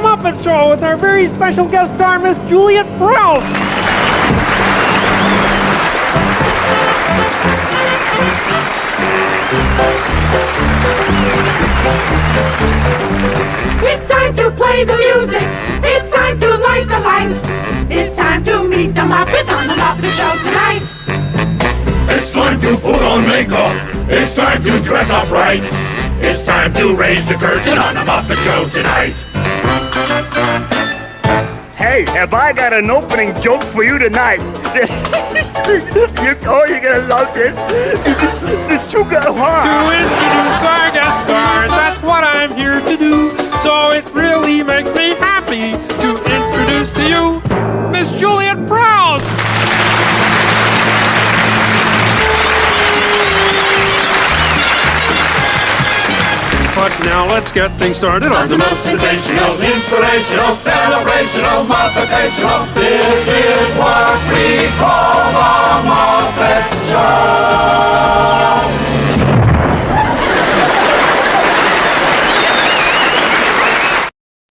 The Muppet Show with our very special guest star, Miss Juliet Prowse. It's time to play the music. It's time to light the light. It's time to meet the Muppets on the Muppet Show tonight. It's time to put on makeup. It's time to dress up right. It's time to raise the curtain on the Muppet Show tonight. Hey, have I got an opening joke for you tonight? you, oh, you're gonna love this. This sugar, To introduce our guest star, that's what I'm here to do. So it Now let's get things started on The most sensational, inspirational, celebrational, Muppetational. This is what we call